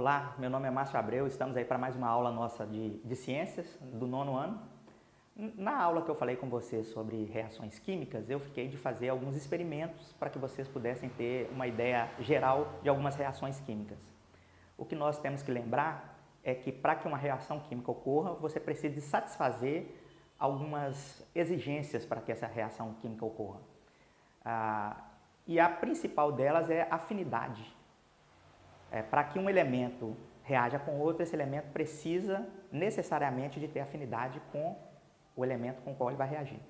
Olá, meu nome é Márcio Abreu, estamos aí para mais uma aula nossa de, de ciências do nono ano. Na aula que eu falei com vocês sobre reações químicas, eu fiquei de fazer alguns experimentos para que vocês pudessem ter uma ideia geral de algumas reações químicas. O que nós temos que lembrar é que para que uma reação química ocorra, você precisa de satisfazer algumas exigências para que essa reação química ocorra. Ah, e a principal delas é afinidade. É, Para que um elemento reaja com outro, esse elemento precisa necessariamente de ter afinidade com o elemento com o qual ele vai reagir.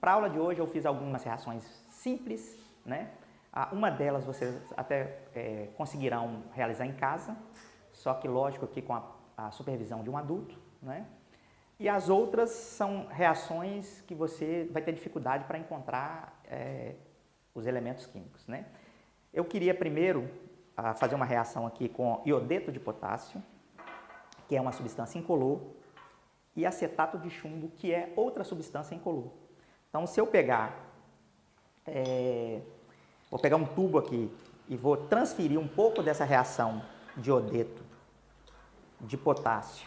Para a aula de hoje eu fiz algumas reações simples, né? Ah, uma delas vocês até é, conseguirão realizar em casa, só que lógico que com a, a supervisão de um adulto, né? E as outras são reações que você vai ter dificuldade para encontrar é, os elementos químicos, né? Eu queria primeiro a fazer uma reação aqui com iodeto de potássio, que é uma substância incolor, e acetato de chumbo, que é outra substância incolor. Então, se eu pegar, é, vou pegar um tubo aqui e vou transferir um pouco dessa reação de iodeto de potássio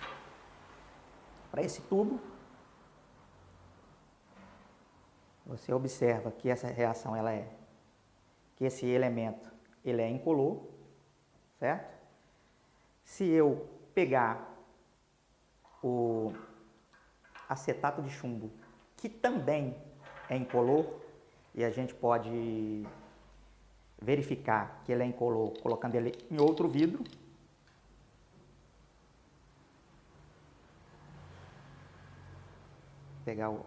para esse tubo, você observa que essa reação ela é que esse elemento ele é incolor certo? Se eu pegar o acetato de chumbo, que também é incolor, e a gente pode verificar que ele é incolor colocando ele em outro vidro, pegar o,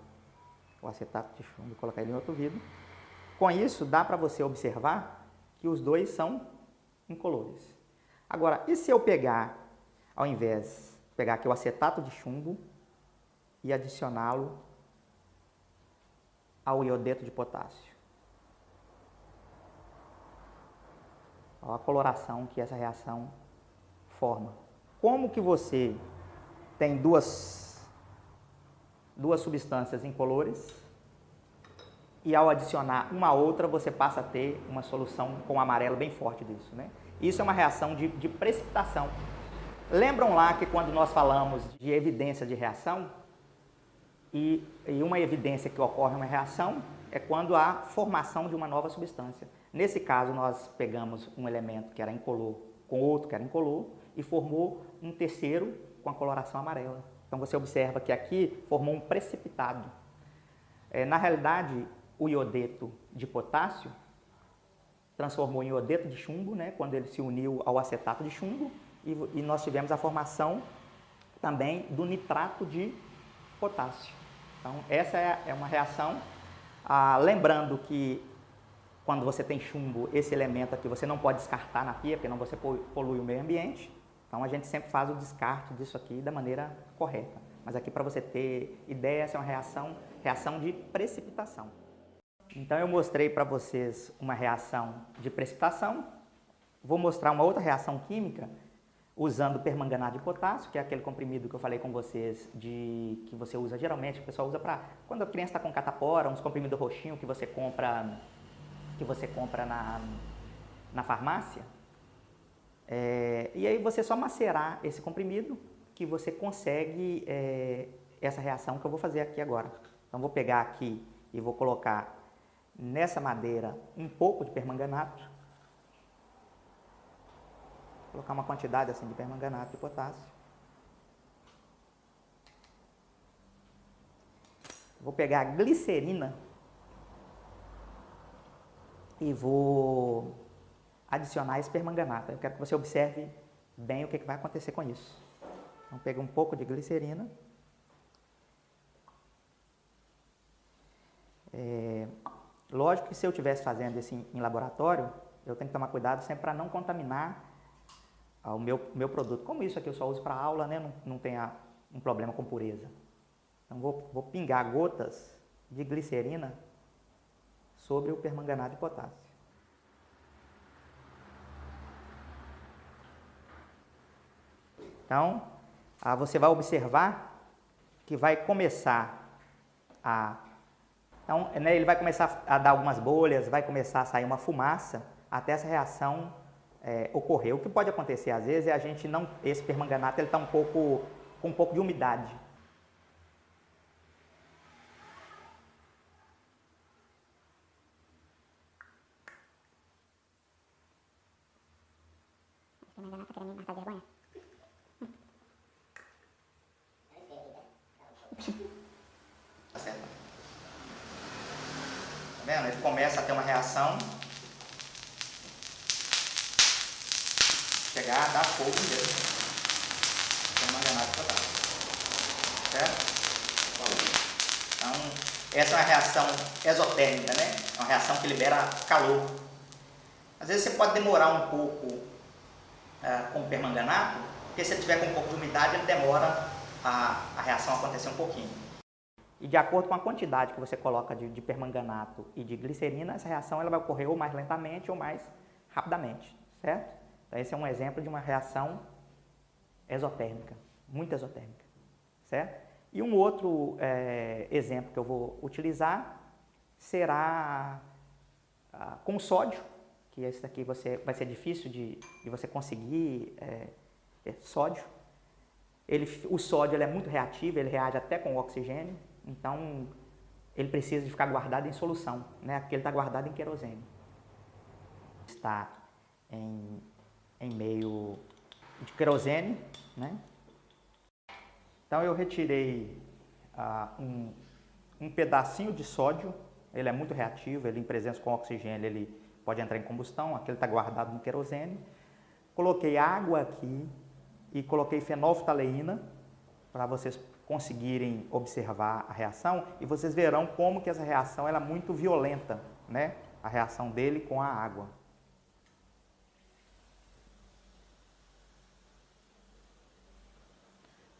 o acetato de chumbo e colocar ele em outro vidro. Com isso, dá para você observar que os dois são incolores. Agora, e se eu pegar, ao invés, pegar aqui o acetato de chumbo e adicioná-lo ao iodeto de potássio? Olha a coloração que essa reação forma. Como que você tem duas, duas substâncias incolores e ao adicionar uma a outra você passa a ter uma solução com amarelo bem forte disso, né? Isso é uma reação de, de precipitação. Lembram lá que quando nós falamos de evidência de reação, e, e, uma evidência que ocorre uma reação é quando há formação de uma nova substância. Nesse caso, nós pegamos um elemento que era incolor com outro que era incolor e formou um terceiro com a coloração amarela. Então você observa que aqui formou um precipitado. É, na realidade, o iodeto de potássio transformou em iodeto de chumbo, né, quando ele se uniu ao acetato de chumbo, e, e nós tivemos a formação também do nitrato de potássio. Então, essa é, é uma reação, ah, lembrando que quando você tem chumbo, esse elemento aqui você não pode descartar na pia, porque não você polui o meio ambiente. Então, a gente sempre faz o descarte disso aqui da maneira correta. Mas aqui, para você ter ideia, essa é uma reação, reação de precipitação. Então eu mostrei para vocês uma reação de precipitação, vou mostrar uma outra reação química usando permanganato de potássio, que é aquele comprimido que eu falei com vocês, de que você usa geralmente, o pessoal usa para quando a criança está com catapora, uns comprimidos roxinhos que você compra, que você compra na, na farmácia. É, e aí você só macerar esse comprimido que você consegue é, essa reação que eu vou fazer aqui agora. Então vou pegar aqui e vou colocar nessa madeira um pouco de permanganato, colocar uma quantidade assim de permanganato de potássio. Vou pegar a glicerina e vou adicionar esse permanganato. Eu quero que você observe bem o que, vai acontecer com isso. Então, pega um pouco de glicerina. É, Lógico que se eu estivesse fazendo isso em, laboratório, eu tenho que tomar cuidado sempre para não contaminar o meu, meu produto. Como isso aqui eu só uso para aula, né, não, não tem um problema com pureza. Então vou, vou pingar gotas de glicerina sobre o permanganato de potássio. Então, ah, você vai observar que vai começar a então, né, ele vai começar a dar algumas bolhas, vai começar a sair uma fumaça, até essa reação é, ocorrer. O que pode acontecer às vezes é a gente não, esse permanganato ele está um pouco com um pouco de umidade. Permanganato tá querendo matar vergonha? Tá certo? Tá vendo? Ele começa a uma. Chegar a dar fogo mesmo. Permanganato total. Certo? Então, essa é uma reação exotérmica, né? É uma reação que libera calor. Às vezes você pode demorar um pouco é, com o permanganato, porque se ele tiver com um pouco de umidade, ele demora a, a reação acontecer um pouquinho. E de acordo com a quantidade que você coloca de, de, permanganato e de glicerina, essa reação ela vai ocorrer ou mais lentamente ou mais rapidamente, certo? Então esse é um exemplo de uma reação exotérmica, muito exotérmica, certo? E um outro é, exemplo que eu vou utilizar será ah, com sódio, que esse daqui você, vai ser difícil de, de você conseguir é, é sódio. Ele, o sódio é muito reativo, ele reage até com o oxigênio, então ele precisa de ficar guardado em solução, né? Aqui ele está guardado em querosene. Está em, em meio de querosene, né? Então eu retirei ah, um, um pedacinho de sódio, ele é muito reativo, ele em presença com oxigênio ele pode entrar em combustão, aquele está guardado no querosene. Coloquei água aqui e coloquei fenolftaleína para vocês conseguirem observar a reação e vocês verão como que essa reação ela é muito violenta, né? A reação dele com a água.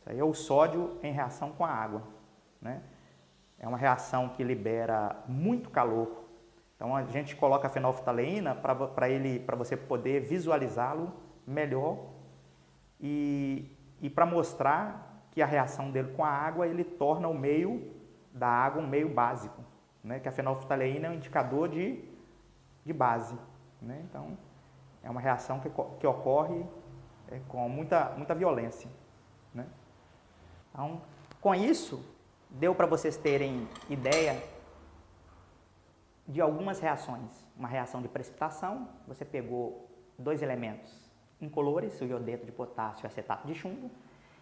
Isso aí é o sódio em reação com a água, né? É uma reação que libera muito calor então a gente coloca a fenolftaleína para ele, para você poder visualizá-lo melhor e, e para mostrar que a reação dele com a água ele torna o meio da água um meio básico, né? Que a fenolftaleína é um indicador de, de base, né? Então é uma reação que, que ocorre é, com muita muita violência, né? Então com isso deu para vocês terem ideia de algumas reações. Uma reação de precipitação, você pegou dois elementos incolores, o iodeto de potássio e o acetato de chumbo,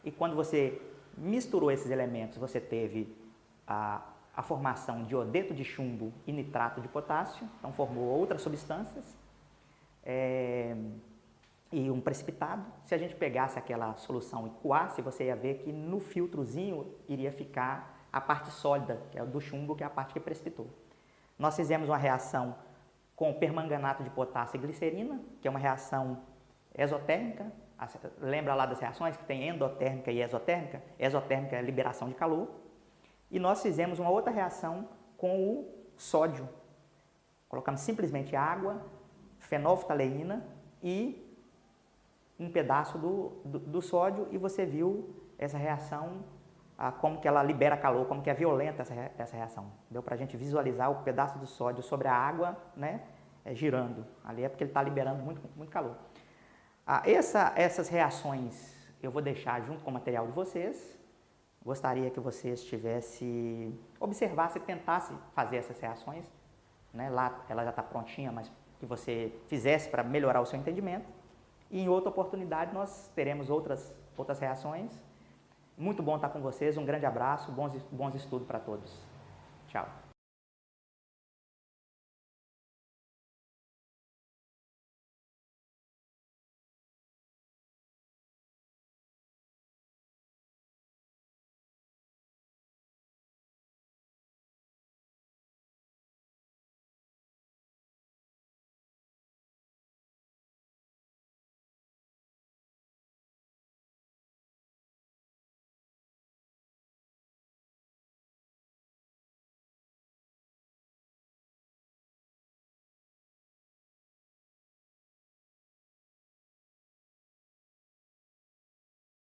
e quando você misturou esses elementos, você teve a, a formação de iodeto de chumbo e nitrato de potássio, então formou outras substâncias, é, e um precipitado. Se a gente pegasse aquela solução e coasse, você ia ver que no filtrozinho iria ficar a parte sólida, que é do chumbo, que é a parte que precipitou. Nós fizemos uma reação com permanganato de potássio e glicerina, que é uma reação exotérmica. Lembra lá das reações que tem endotérmica e exotérmica? Exotérmica é liberação de calor. E nós fizemos uma outra reação com o sódio. Colocamos simplesmente água, fenolftaleína e um pedaço do, do, do sódio e você viu essa reação a como que ela libera calor, como que é violenta essa, essa reação. Deu para a gente visualizar o pedaço do sódio sobre a água, né, é, girando. Ali é porque ele está liberando muito, muito calor. Ah, essa, essas reações eu vou deixar junto com o material de vocês. Gostaria que vocês tivessem, observasse, tentasse fazer essas reações. Né? Lá ela já está prontinha, mas que você fizesse para melhorar o seu entendimento. E em outra oportunidade nós teremos outras, outras reações muito bom estar com vocês, um grande abraço, bons, bons estudos para todos. Tchau.